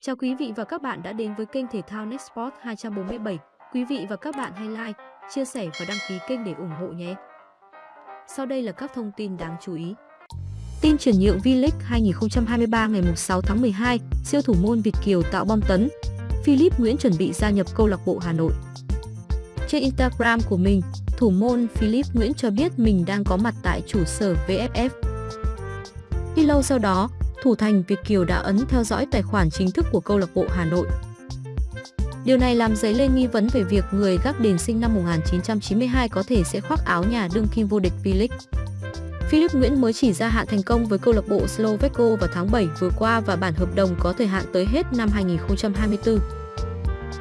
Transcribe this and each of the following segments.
Chào quý vị và các bạn đã đến với kênh thể thao Nextport 247. Quý vị và các bạn hãy like, chia sẻ và đăng ký kênh để ủng hộ nhé. Sau đây là các thông tin đáng chú ý. Tin chuyển nhượng V-League 2023 ngày 6 tháng 12, siêu thủ môn Việt Kiều tạo bom tấn. Philip Nguyễn chuẩn bị gia nhập câu lạc bộ Hà Nội. Trên Instagram của mình, thủ môn Philip Nguyễn cho biết mình đang có mặt tại trụ sở VFF. Ít lâu sau đó, thủ thành Việt Kiều đã ấn theo dõi tài khoản chính thức của câu lạc bộ Hà Nội. Điều này làm dấy lên nghi vấn về việc người gác đền sinh năm 1992 có thể sẽ khoác áo nhà đương kim vô địch V-League. Philip Nguyễn mới chỉ gia hạn thành công với câu lạc bộ Slovakia vào tháng 7 vừa qua và bản hợp đồng có thời hạn tới hết năm 2024.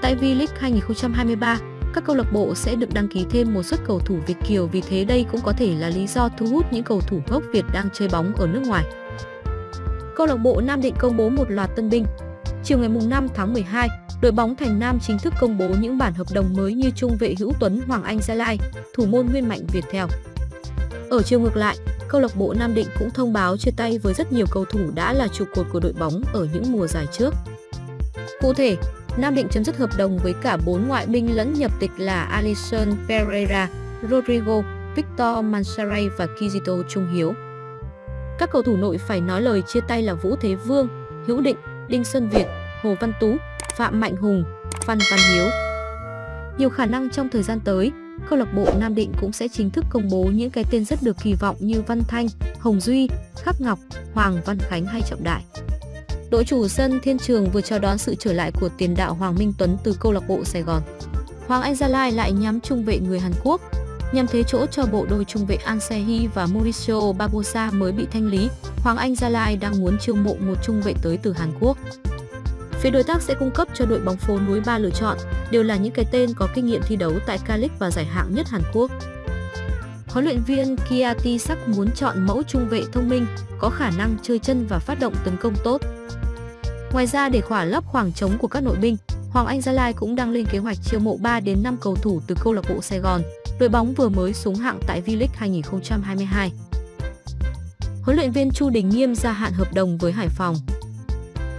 Tại V-League 2023, các câu lạc bộ sẽ được đăng ký thêm một suất cầu thủ Việt Kiều vì thế đây cũng có thể là lý do thu hút những cầu thủ gốc Việt đang chơi bóng ở nước ngoài. Câu lạc bộ Nam Định công bố một loạt tân binh. Chiều ngày 5 tháng 12, đội bóng Thành Nam chính thức công bố những bản hợp đồng mới như trung vệ Hữu Tuấn Hoàng Anh Gia Lai, thủ môn Nguyên Mạnh Việt Theo. Ở chiều ngược lại, câu lạc bộ Nam Định cũng thông báo chia tay với rất nhiều cầu thủ đã là trụ cột của đội bóng ở những mùa giải trước. Cụ thể, Nam Định chấm dứt hợp đồng với cả bốn ngoại binh lẫn nhập tịch là Alisson Pereira, Rodrigo, Victor Mansaray và Kizito Trung Hiếu. Các cầu thủ nội phải nói lời chia tay là Vũ Thế Vương, Hữu Định, Đinh Xuân Việt, Hồ Văn Tú, Phạm Mạnh Hùng, Phan Văn Hiếu. Nhiều khả năng trong thời gian tới, câu lạc bộ Nam Định cũng sẽ chính thức công bố những cái tên rất được kỳ vọng như Văn Thanh, Hồng Duy, Khắc Ngọc, Hoàng Văn Khánh hay Trọng Đại. Đội chủ sân Thiên Trường vừa chào đón sự trở lại của tiền đạo Hoàng Minh Tuấn từ câu lạc bộ Sài Gòn. Hoàng Anh Gia Lai lại nhắm trung vệ người Hàn Quốc, nhằm thế chỗ cho bộ đôi trung vệ ansehi và Mauricio Barbosa mới bị thanh lý. Hoàng Anh Gia Lai đang muốn chiêu mộ một trung vệ tới từ Hàn Quốc. Phía đối tác sẽ cung cấp cho đội bóng phố núi ba lựa chọn, đều là những cái tên có kinh nghiệm thi đấu tại K-League và giải hạng nhất Hàn Quốc. Huấn luyện viên Kiati Sắc muốn chọn mẫu trung vệ thông minh, có khả năng chơi chân và phát động tấn công tốt. Ngoài ra để khỏa lấp khoảng trống của các nội binh, Hoàng Anh Gia Lai cũng đang lên kế hoạch chiêu mộ 3 đến 5 cầu thủ từ câu lạc bộ Sài Gòn, đội bóng vừa mới xuống hạng tại V-League 2022. Huấn luyện viên Chu Đình Nghiêm gia hạn hợp đồng với Hải Phòng.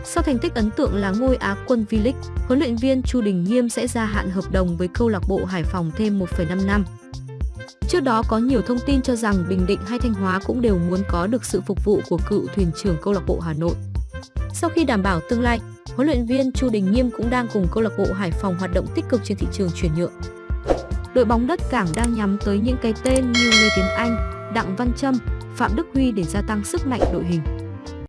Sau thành tích ấn tượng là ngôi Á quân V-League, huấn luyện viên Chu Đình Nghiêm sẽ gia hạn hợp đồng với câu lạc bộ Hải Phòng thêm 1,5 năm. Trước đó có nhiều thông tin cho rằng Bình Định hay Thanh Hóa cũng đều muốn có được sự phục vụ của cựu thuyền trưởng câu lạc bộ Hà Nội. Sau khi đảm bảo tương lai, huấn luyện viên Chu Đình Nghiêm cũng đang cùng câu lạc bộ Hải Phòng hoạt động tích cực trên thị trường chuyển nhượng. Đội bóng đất cảng đang nhắm tới những cái tên như Lê Tiến Anh, Đặng Văn Trâm, Phạm Đức Huy để gia tăng sức mạnh đội hình.